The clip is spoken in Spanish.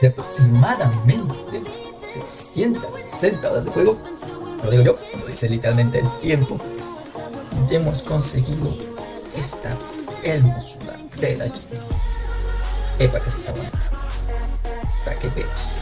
de aproximadamente 360 horas de juego, lo digo yo, lo dice literalmente el tiempo, ya hemos conseguido esta hermosura de la Jeep. Epa que se está bonita. Para que veas.